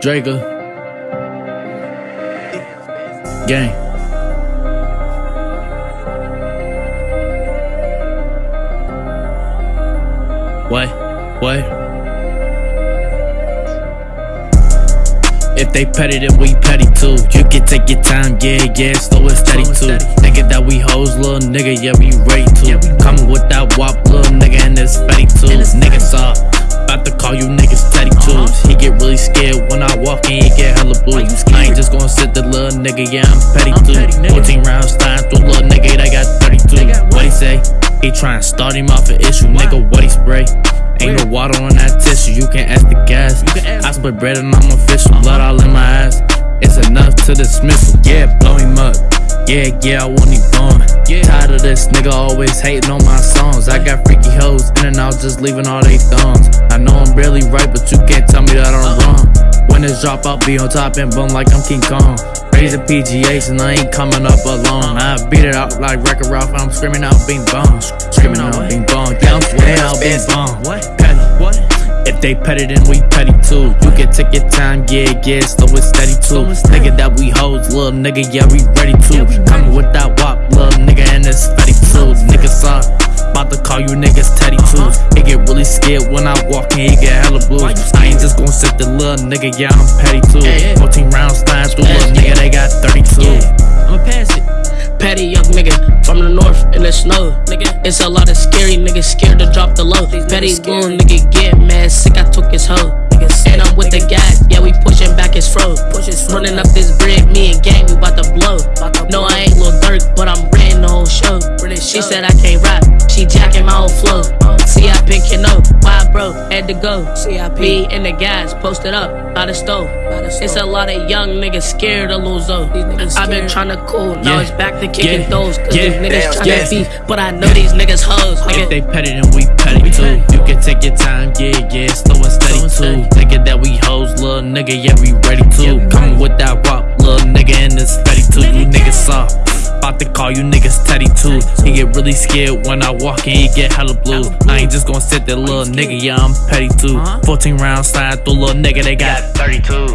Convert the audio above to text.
Draker. Uh, gang. What? What? If they petty, then we petty too. You can take your time, yeah, yeah, slow and steady too. Nigga that we hoes, little nigga, yeah, we ready to. Coming with that wop, little nigga, I walk in, he get hella blues. I ain't just gonna sit the little nigga, yeah, I'm petty too. 14 rounds, time through little nigga, they got 32. What he say? He tryna start him off an issue, nigga, what he spray? Ain't no water on that tissue, you can ask the gas. I split bread and I'm official, blood all in my ass. It's enough to dismissal, yeah, blow him up. Yeah, yeah, I want him gone. Tired of this nigga always hating on my songs. I got freaky hoes in and out, just leaving all they thumbs. I know I'm barely right, but you can't tell me that I'm wrong. When this drop, I'll be on top and bum like I'm King Kong. Raising PGAs and I ain't coming up alone. I beat it out like Wreck-It Ralph, I'm screaming out bing bong. Screaming out bing bong, yeah, I'm screaming out bing bong. What? Petty. What? If they petty, then we petty too. You can take your time, yeah, yeah, slow and steady too. Nigga that we hoes, little nigga, yeah, we ready to. Coming with that wop, little nigga, and it's get really scared when I walk in, he get hella blues. I ain't just gonna sit the little nigga, yeah, I'm petty too. 14 rounds flying through, little nigga, they got 32. I'ma pass it. Patty young nigga from the north in the snow. Nigga, it's a lot of scary niggas scared to drop the low. Patty little nigga get mad sick. I took his hoe. And I'm with the guys, yeah, we pushing back his fro. Running up this bread, me and gang, we bout to blow. No, I ain't Lil Durk, but I'm renting the whole show. She said I had to go. Me and the guys posted up by the stove. It's a lot of young niggas scared to lose though. I've been trying to cool, now Yeah. it's back to kicking Yeah. those. Cause Yeah. these niggas tryna Yeah. beef, but I know these niggas hoes. If Nigga. they petty, then we petty too. You can take your time, yeah, yeah, slow and steady too. Nigga that we hoes, little nigga, yeah, we ready too. Coming with that wop, About to call you niggas teddy too. He get really scared when I walk in, he get hella blue. I ain't just gonna sit there, little nigga, yeah, I'm petty too. 14 rounds slide through, little nigga, they got 32s.